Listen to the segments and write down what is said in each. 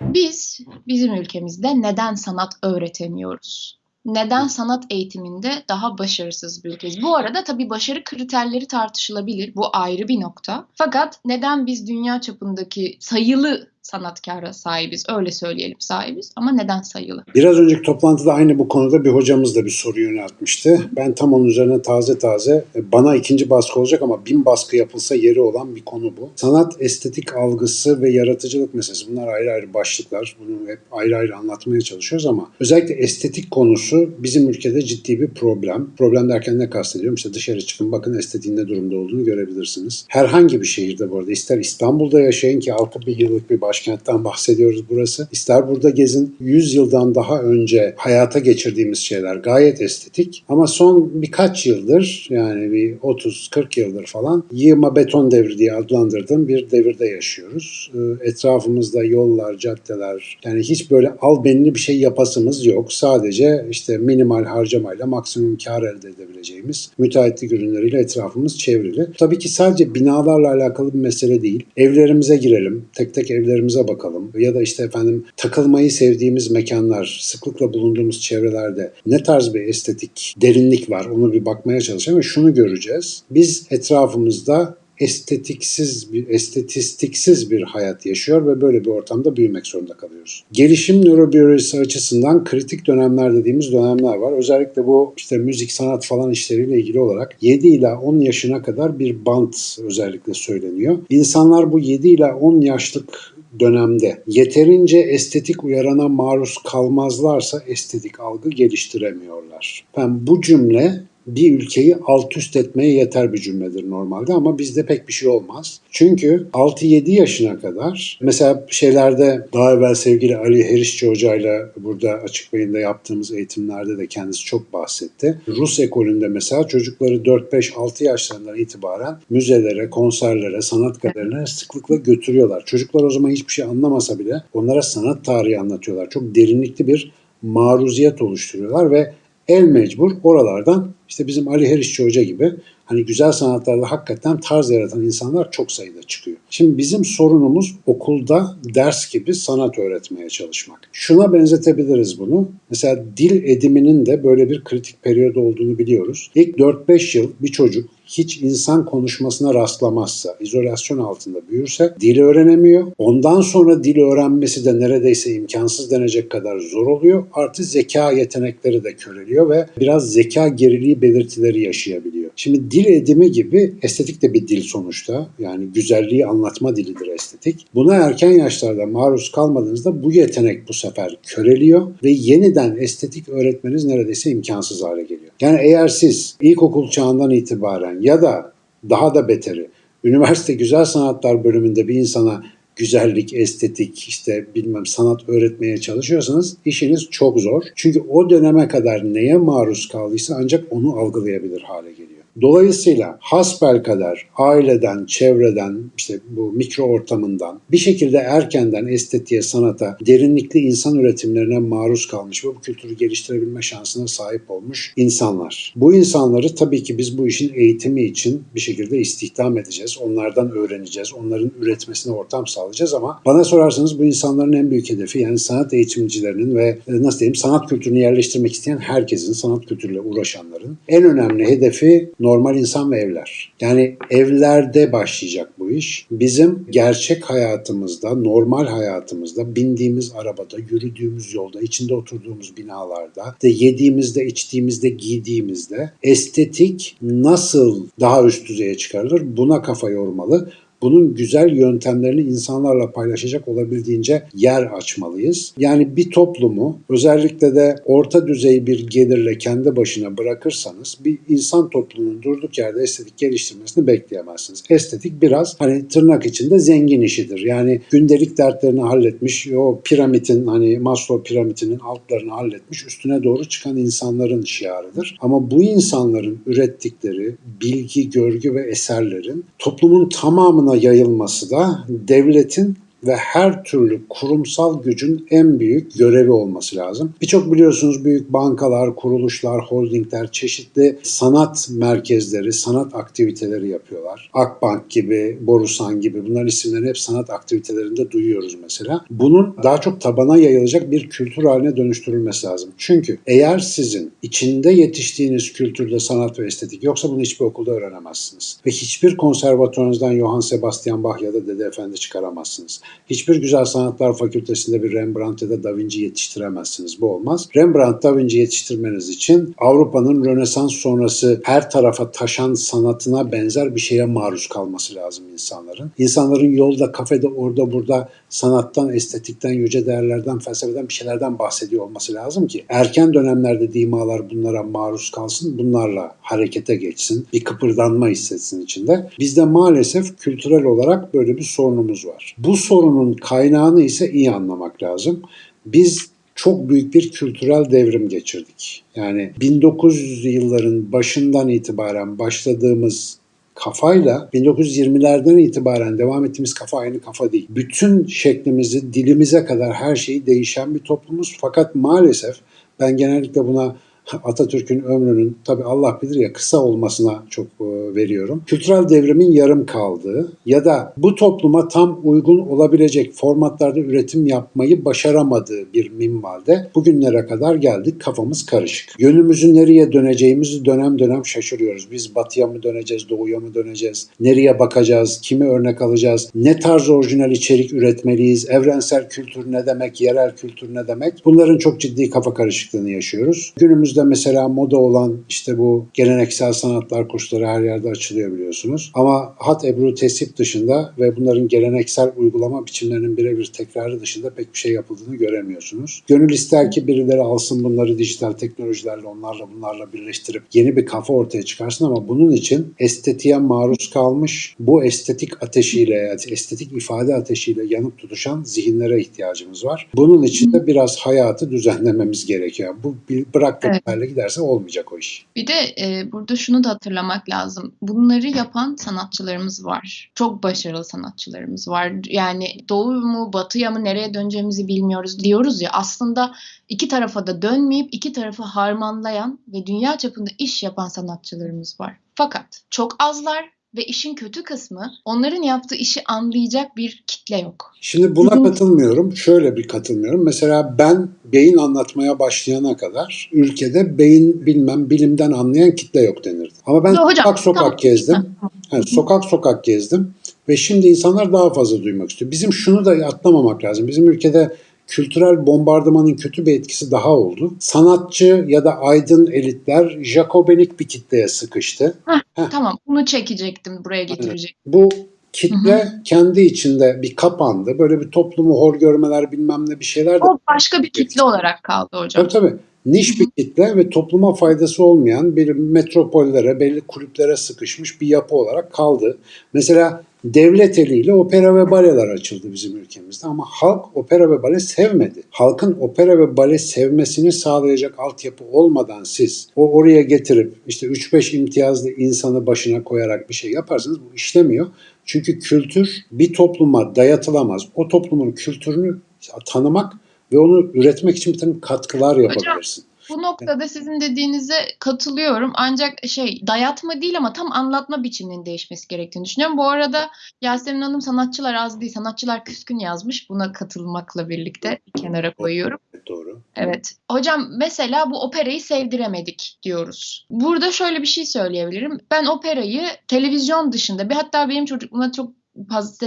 Biz bizim ülkemizde neden sanat öğretemiyoruz? Neden sanat eğitiminde daha başarısız bir ülkeyiz? Bu arada tabii başarı kriterleri tartışılabilir. Bu ayrı bir nokta. Fakat neden biz dünya çapındaki sayılı sanatkara sahibiz. Öyle söyleyelim sahibiz ama neden sayılı? Biraz önceki toplantıda aynı bu konuda bir hocamız da bir soru yöneltmişti. Ben tam onun üzerine taze taze e, bana ikinci baskı olacak ama bin baskı yapılsa yeri olan bir konu bu. Sanat, estetik algısı ve yaratıcılık meselesi bunlar ayrı ayrı başlıklar. Bunu hep ayrı ayrı anlatmaya çalışıyoruz ama özellikle estetik konusu bizim ülkede ciddi bir problem. Problem derken ne kastediyorum? İşte dışarı çıkın bakın estetiğin ne durumda olduğunu görebilirsiniz. Herhangi bir şehirde bu arada ister İstanbul'da yaşayın ki 6 bir yıllık bir başkentten bahsediyoruz burası. İster burada gezin 100 yıldan daha önce hayata geçirdiğimiz şeyler gayet estetik ama son birkaç yıldır yani bir 30-40 yıldır falan yığma beton devri diye adlandırdığım bir devirde yaşıyoruz. Ee, etrafımızda yollar, caddeler yani hiç böyle al benli bir şey yapasımız yok. Sadece işte minimal harcamayla maksimum kar elde edebileceğimiz müteahhitlik ürünleriyle etrafımız çevrili. Tabii ki sadece binalarla alakalı bir mesele değil. Evlerimize girelim. Tek tek evlerimize bakalım. Ya da işte efendim takılmayı sevdiğimiz mekanlar, sıklıkla bulunduğumuz çevrelerde ne tarz bir estetik derinlik var onu bir bakmaya çalışalım ve şunu göreceğiz. Biz etrafımızda estetiksiz bir estetistiksiz bir hayat yaşıyor ve böyle bir ortamda büyümek zorunda kalıyoruz. Gelişim nörobiyolojisi açısından kritik dönemler dediğimiz dönemler var. Özellikle bu işte müzik, sanat falan işleriyle ilgili olarak 7 ila 10 yaşına kadar bir bant özellikle söyleniyor. İnsanlar bu 7 ila 10 yaşlık dönemde yeterince estetik uyarana maruz kalmazlarsa estetik algı geliştiremiyorlar. Ben bu cümle bir ülkeyi alt üst etmeye yeter bir cümledir normalde ama bizde pek bir şey olmaz. Çünkü 6-7 yaşına kadar mesela şeylerde daha evvel sevgili Ali Herişçi Hoca ile burada açık beyinde yaptığımız eğitimlerde de kendisi çok bahsetti. Rus ekolünde mesela çocukları 4-5-6 yaşlarından itibaren müzelere, konserlere, sanat galerilerine sıklıkla götürüyorlar. Çocuklar o zaman hiçbir şey anlamasa bile onlara sanat tarihi anlatıyorlar. Çok derinlikli bir maruziyet oluşturuyorlar ve el mecbur oralardan işte bizim Ali Herişçi Hoca gibi hani güzel sanatlarda hakikaten tarz yaratan insanlar çok sayıda çıkıyor. Şimdi bizim sorunumuz okulda ders gibi sanat öğretmeye çalışmak. Şuna benzetebiliriz bunu. Mesela dil ediminin de böyle bir kritik periyodu olduğunu biliyoruz. İlk 4-5 yıl bir çocuk hiç insan konuşmasına rastlamazsa, izolasyon altında büyürse dil öğrenemiyor. Ondan sonra dil öğrenmesi de neredeyse imkansız denecek kadar zor oluyor. Artı zeka yetenekleri de köreliyor ve biraz zeka geriliği belirtileri yaşayabiliyor. Şimdi dil edimi gibi estetik de bir dil sonuçta. Yani güzelliği anlatma dilidir estetik. Buna erken yaşlarda maruz kalmadığınızda bu yetenek bu sefer köreliyor ve yeniden estetik öğretmeniz neredeyse imkansız hale geliyor. Yani eğer siz ilkokul çağından itibaren ya da daha da beteri üniversite güzel sanatlar bölümünde bir insana güzellik, estetik, işte bilmem sanat öğretmeye çalışıyorsanız işiniz çok zor. Çünkü o döneme kadar neye maruz kaldıysa ancak onu algılayabilir hale geliyor. Dolayısıyla hasbel kadar aileden, çevreden, işte bu mikro ortamından bir şekilde erkenden estetiğe, sanata, derinlikli insan üretimlerine maruz kalmış ve bu kültürü geliştirebilme şansına sahip olmuş insanlar. Bu insanları tabii ki biz bu işin eğitimi için bir şekilde istihdam edeceğiz. Onlardan öğreneceğiz. Onların üretmesine ortam sağlayacağız ama bana sorarsanız bu insanların en büyük hedefi yani sanat eğitimcilerinin ve e, nasıl diyeyim sanat kültürünü yerleştirmek isteyen herkesin, sanat kültürüyle uğraşanların en önemli hedefi normal insan ve evler. Yani evlerde başlayacak bu iş. Bizim gerçek hayatımızda, normal hayatımızda, bindiğimiz arabada, yürüdüğümüz yolda, içinde oturduğumuz binalarda, de yediğimizde, içtiğimizde, giydiğimizde estetik nasıl daha üst düzeye çıkarılır buna kafa yormalı bunun güzel yöntemlerini insanlarla paylaşacak olabildiğince yer açmalıyız. Yani bir toplumu özellikle de orta düzey bir gelirle kendi başına bırakırsanız bir insan toplumunun durduk yerde estetik geliştirmesini bekleyemezsiniz. Estetik biraz hani tırnak içinde zengin işidir. Yani gündelik dertlerini halletmiş, o piramidin hani Maslow piramidinin altlarını halletmiş, üstüne doğru çıkan insanların şiarıdır. Ama bu insanların ürettikleri bilgi, görgü ve eserlerin toplumun tamamını yayılması da devletin ve her türlü kurumsal gücün en büyük görevi olması lazım. Birçok biliyorsunuz büyük bankalar, kuruluşlar, holdingler çeşitli sanat merkezleri, sanat aktiviteleri yapıyorlar. Akbank gibi, Borusan gibi bunların isimlerini hep sanat aktivitelerinde duyuyoruz mesela. Bunun daha çok tabana yayılacak bir kültür haline dönüştürülmesi lazım. Çünkü eğer sizin içinde yetiştiğiniz kültürde sanat ve estetik yoksa bunu hiçbir okulda öğrenemezsiniz. Ve hiçbir konservatuarınızdan Johann Sebastian Bach ya da Dede Efendi çıkaramazsınız. Hiçbir Güzel Sanatlar Fakültesinde bir Rembrandt ya da Da Vinci yetiştiremezsiniz. Bu olmaz. Rembrandt, Da Vinci yetiştirmeniz için Avrupa'nın Rönesans sonrası her tarafa taşan sanatına benzer bir şeye maruz kalması lazım insanların. İnsanların yolda, kafede, orada, burada sanattan, estetikten, yüce değerlerden, felsefeden bir şeylerden bahsediyor olması lazım ki erken dönemlerde dimalar bunlara maruz kalsın, bunlarla harekete geçsin, bir kıpırdanma hissetsin içinde. Bizde maalesef kültürel olarak böyle bir sorunumuz var. Bu sorunun kaynağını ise iyi anlamak lazım. Biz çok büyük bir kültürel devrim geçirdik. Yani 1900 yılların başından itibaren başladığımız kafayla 1920'lerden itibaren devam ettiğimiz kafa aynı kafa değil. Bütün şeklimizi, dilimize kadar her şeyi değişen bir toplumuz. Fakat maalesef ben genellikle buna Atatürk'ün ömrünün tabi Allah bilir ya kısa olmasına çok e, veriyorum. Kültürel devrimin yarım kaldığı ya da bu topluma tam uygun olabilecek formatlarda üretim yapmayı başaramadığı bir minvalde bugünlere kadar geldik. Kafamız karışık. Yönümüzü nereye döneceğimizi dönem dönem şaşırıyoruz. Biz batıya mı döneceğiz, doğuya mı döneceğiz? Nereye bakacağız? Kimi örnek alacağız? Ne tarz orijinal içerik üretmeliyiz? Evrensel kültür ne demek? Yerel kültür ne demek? Bunların çok ciddi kafa karışıklığını yaşıyoruz. Günümüzde Günümüzde mesela moda olan işte bu geleneksel sanatlar kursları her yerde açılıyor biliyorsunuz. Ama hat ebru tesip dışında ve bunların geleneksel uygulama biçimlerinin birebir tekrarı dışında pek bir şey yapıldığını göremiyorsunuz. Gönül ister ki birileri alsın bunları dijital teknolojilerle onlarla bunlarla birleştirip yeni bir kafa ortaya çıkarsın ama bunun için estetiğe maruz kalmış bu estetik ateşiyle estetik ifade ateşiyle yanıp tutuşan zihinlere ihtiyacımız var. Bunun için de biraz hayatı düzenlememiz gerekiyor. Bu bırak evet hale giderse olmayacak o iş. Bir de e, burada şunu da hatırlamak lazım. Bunları yapan sanatçılarımız var. Çok başarılı sanatçılarımız var. Yani doğu mu batıya mı nereye döneceğimizi bilmiyoruz diyoruz ya. Aslında iki tarafa da dönmeyip iki tarafı harmanlayan ve dünya çapında iş yapan sanatçılarımız var. Fakat çok azlar ve işin kötü kısmı onların yaptığı işi anlayacak bir kitle yok. Şimdi buna Bizim... katılmıyorum. Şöyle bir katılmıyorum. Mesela ben beyin anlatmaya başlayana kadar ülkede beyin bilmem bilimden anlayan kitle yok denirdi. Ama ben Yo, hocam, sokak sokak tamam. gezdim. Yani sokak sokak gezdim ve şimdi insanlar daha fazla duymak istiyor. Bizim şunu da atlamamak lazım. Bizim ülkede kültürel bombardımanın kötü bir etkisi daha oldu. Sanatçı ya da aydın elitler Jacobenik bir kitleye sıkıştı. Heh, Heh. Tamam bunu çekecektim buraya getirecektim. Bu kitle Hı-hı. kendi içinde bir kapandı. Böyle bir toplumu hor görmeler bilmem ne bir şeyler de. O başka bir kitle olarak kaldı hocam. Tabii tabii. Niş bir kitle ve topluma faydası olmayan bir metropollere, belli kulüplere sıkışmış bir yapı olarak kaldı. Mesela devlet eliyle opera ve baleler açıldı bizim ülkemizde ama halk opera ve bale sevmedi. Halkın opera ve bale sevmesini sağlayacak altyapı olmadan siz o oraya getirip işte 3-5 imtiyazlı insanı başına koyarak bir şey yaparsanız bu işlemiyor. Çünkü kültür bir topluma dayatılamaz. O toplumun kültürünü tanımak ve onu üretmek için bir takım katkılar yapabilirsin. Bu noktada sizin dediğinize katılıyorum. Ancak şey dayatma değil ama tam anlatma biçiminin değişmesi gerektiğini düşünüyorum. Bu arada Yasemin Hanım sanatçılar az değil, sanatçılar küskün yazmış. Buna katılmakla birlikte bir kenara koyuyorum. Doğru. Evet. Hocam mesela bu operayı sevdiremedik diyoruz. Burada şöyle bir şey söyleyebilirim. Ben operayı televizyon dışında bir hatta benim çocukluğumda çok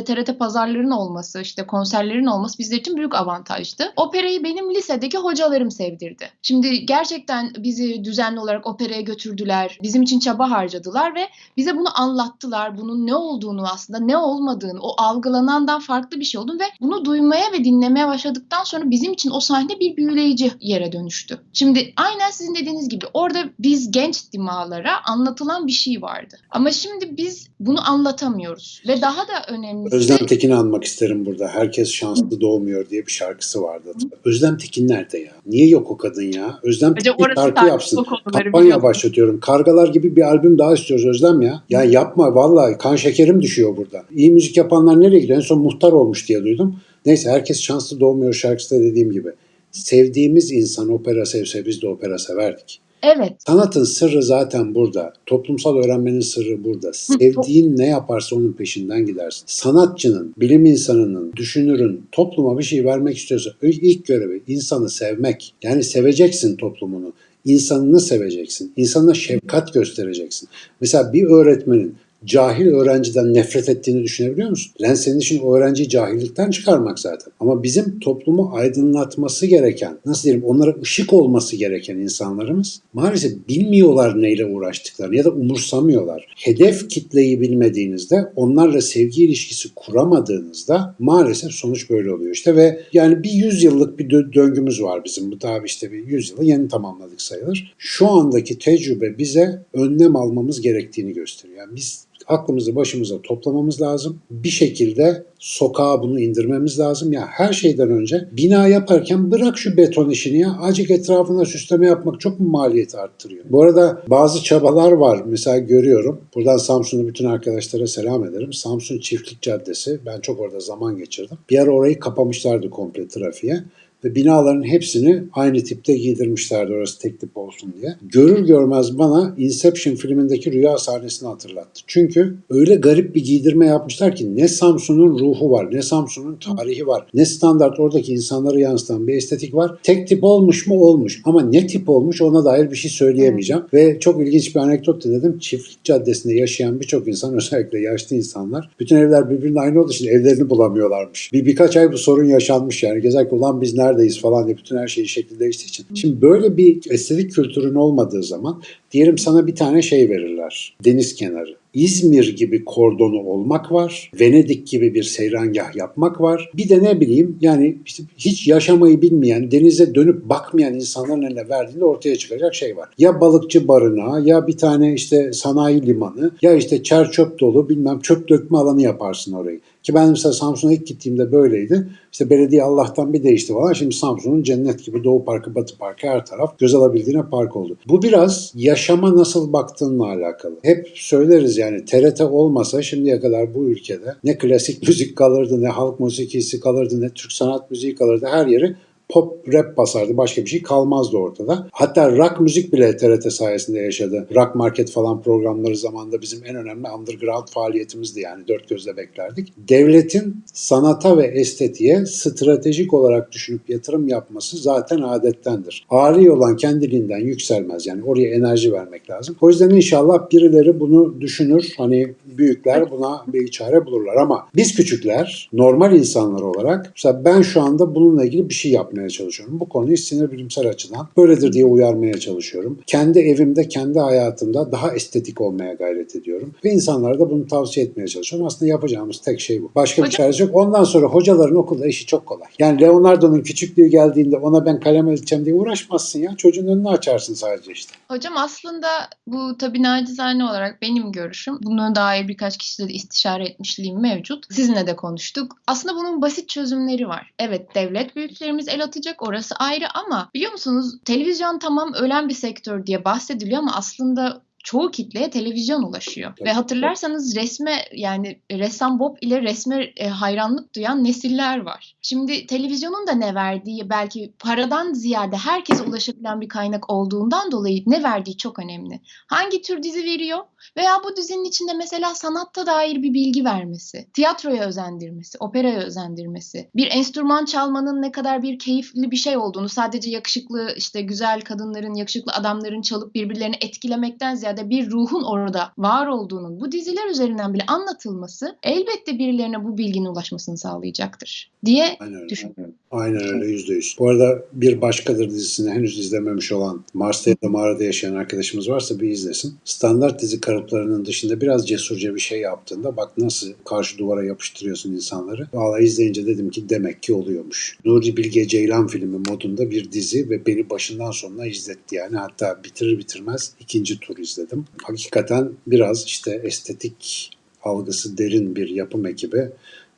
TRT pazarların olması, işte konserlerin olması bizler için büyük avantajdı. Operayı benim lisedeki hocalarım sevdirdi. Şimdi gerçekten bizi düzenli olarak operaya götürdüler. Bizim için çaba harcadılar ve bize bunu anlattılar. Bunun ne olduğunu aslında ne olmadığını, o algılanandan farklı bir şey olduğunu ve bunu duymaya ve dinlemeye başladıktan sonra bizim için o sahne bir büyüleyici yere dönüştü. Şimdi aynen sizin dediğiniz gibi orada biz genç dimalara anlatılan bir şey vardı. Ama şimdi biz bunu anlatamıyoruz ve daha da önemlisi Özlem Tekin'i anmak isterim burada. Herkes şanslı doğmuyor diye bir şarkısı vardı. Özlem Tekin nerede ya? Niye yok o kadın ya? Özlem Bence Tekin şarkı yapsın. Kampanya başlatıyorum. Kargalar gibi bir albüm daha istiyoruz Özlem ya. Ya yapma vallahi kan şekerim düşüyor burada. İyi müzik yapanlar nereye gidiyor? En son muhtar olmuş diye duydum. Neyse herkes şanslı doğmuyor şarkısı da dediğim gibi. Sevdiğimiz insan opera sevse biz de opera severdik. Evet. Sanatın sırrı zaten burada. Toplumsal öğrenmenin sırrı burada. Sevdiğin ne yaparsa onun peşinden gidersin. Sanatçının, bilim insanının, düşünürün topluma bir şey vermek istiyorsa ilk görevi insanı sevmek. Yani seveceksin toplumunu. İnsanını seveceksin. İnsanına şefkat göstereceksin. Mesela bir öğretmenin cahil öğrenciden nefret ettiğini düşünebiliyor musun? Lan senin için o öğrenciyi cahillikten çıkarmak zaten. Ama bizim toplumu aydınlatması gereken, nasıl diyelim onlara ışık olması gereken insanlarımız maalesef bilmiyorlar neyle uğraştıklarını ya da umursamıyorlar. Hedef kitleyi bilmediğinizde, onlarla sevgi ilişkisi kuramadığınızda maalesef sonuç böyle oluyor işte ve yani bir yüzyıllık bir dö- döngümüz var bizim. Bu daha işte bir yüzyılı yeni tamamladık sayılır. Şu andaki tecrübe bize önlem almamız gerektiğini gösteriyor. Yani biz aklımızı başımıza toplamamız lazım. Bir şekilde sokağa bunu indirmemiz lazım. Ya her şeyden önce bina yaparken bırak şu beton işini ya. Acık etrafına süsleme yapmak çok mu maliyeti arttırıyor? Bu arada bazı çabalar var. Mesela görüyorum. Buradan Samsun'u bütün arkadaşlara selam ederim. Samsun Çiftlik Caddesi. Ben çok orada zaman geçirdim. Bir ara orayı kapamışlardı komple trafiğe ve binaların hepsini aynı tipte giydirmişlerdi orası tek tip olsun diye. Görür görmez bana Inception filmindeki rüya sahnesini hatırlattı. Çünkü öyle garip bir giydirme yapmışlar ki ne Samsun'un ruhu var, ne Samsun'un tarihi var, ne standart oradaki insanları yansıtan bir estetik var. Tek tip olmuş mu olmuş ama ne tip olmuş ona dair bir şey söyleyemeyeceğim. Ve çok ilginç bir anekdot dinledim. Çiftlik Caddesi'nde yaşayan birçok insan özellikle yaşlı insanlar bütün evler birbirine aynı olduğu için evlerini bulamıyorlarmış. Bir birkaç ay bu sorun yaşanmış yani. Gezerken ulan biz neredeyiz falan diye bütün her şeyi şekil değiştiği için. Şimdi böyle bir estetik kültürün olmadığı zaman diyelim sana bir tane şey verirler. Deniz kenarı. İzmir gibi kordonu olmak var. Venedik gibi bir seyrangah yapmak var. Bir de ne bileyim yani işte hiç yaşamayı bilmeyen, denize dönüp bakmayan insanların eline verdiğinde ortaya çıkacak şey var. Ya balıkçı barınağı ya bir tane işte sanayi limanı ya işte çer çöp dolu bilmem çöp dökme alanı yaparsın orayı. Ki ben mesela Samsun'a ilk gittiğimde böyleydi. İşte belediye Allah'tan bir değişti falan. Şimdi Samsun'un cennet gibi Doğu Parkı, Batı Parkı her taraf göz alabildiğine park oldu. Bu biraz yaşama nasıl baktığınla alakalı. Hep söyleriz yani TRT olmasa şimdiye kadar bu ülkede ne klasik müzik kalırdı, ne halk musikisi kalırdı, ne Türk sanat müziği kalırdı. Her yeri pop rap basardı. Başka bir şey kalmazdı ortada. Hatta rock müzik bile TRT sayesinde yaşadı. Rock Market falan programları zamanında bizim en önemli underground faaliyetimizdi yani. Dört gözle beklerdik. Devletin sanata ve estetiğe stratejik olarak düşünüp yatırım yapması zaten adettendir. Ari olan kendiliğinden yükselmez. Yani oraya enerji vermek lazım. O yüzden inşallah birileri bunu düşünür. Hani büyükler buna bir çare bulurlar ama biz küçükler normal insanlar olarak mesela ben şu anda bununla ilgili bir şey yapmaya çalışıyorum. Bu konuyu sinir bilimsel açıdan böyledir diye uyarmaya çalışıyorum. Kendi evimde, kendi hayatımda daha estetik olmaya gayret ediyorum. Ve insanlara da bunu tavsiye etmeye çalışıyorum. Aslında yapacağımız tek şey bu. Başka bir çaresi yok. Ondan sonra hocaların okulda işi çok kolay. Yani Leonardo'nun küçüklüğü geldiğinde ona ben kalem ölçeceğim diye uğraşmazsın ya. Çocuğun önünü açarsın sadece işte. Hocam aslında bu tabii nacizane olarak benim görüşüm. Buna dair birkaç kişiyle de istişare etmişliğim mevcut. Sizinle de konuştuk. Aslında bunun basit çözümleri var. Evet devlet büyüklerimiz el atacak orası ayrı ama biliyor musunuz televizyon tamam ölen bir sektör diye bahsediliyor ama aslında çoğu kitleye televizyon ulaşıyor. Tabii. Ve hatırlarsanız resme yani ressam Bob ile resme e, hayranlık duyan nesiller var. Şimdi televizyonun da ne verdiği belki paradan ziyade herkese ulaşabilen bir kaynak olduğundan dolayı ne verdiği çok önemli. Hangi tür dizi veriyor veya bu dizinin içinde mesela sanatta dair bir bilgi vermesi, tiyatroya özendirmesi, operaya özendirmesi, bir enstrüman çalmanın ne kadar bir keyifli bir şey olduğunu sadece yakışıklı işte güzel kadınların, yakışıklı adamların çalıp birbirlerini etkilemekten ziyade bir ruhun orada var olduğunun bu diziler üzerinden bile anlatılması elbette birilerine bu bilginin ulaşmasını sağlayacaktır diye Aynen düşünüyorum. Aynen öyle yüzde yüz. Bu arada Bir Başkadır dizisini henüz izlememiş olan Mars'ta ya da mağarada yaşayan arkadaşımız varsa bir izlesin. Standart dizi kalıplarının dışında biraz cesurca bir şey yaptığında bak nasıl karşı duvara yapıştırıyorsun insanları. Valla izleyince dedim ki demek ki oluyormuş. Nuri Bilge Ceylan filmi modunda bir dizi ve beni başından sonuna izletti yani. Hatta bitirir bitirmez ikinci tur izledim. Hakikaten biraz işte estetik algısı derin bir yapım ekibi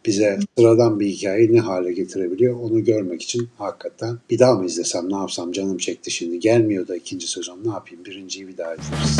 bize sıradan bir hikayeyi ne hale getirebiliyor onu görmek için hakikaten bir daha mı izlesem ne yapsam canım çekti şimdi gelmiyor da ikinci sezon ne yapayım birinciyi bir daha izleriz.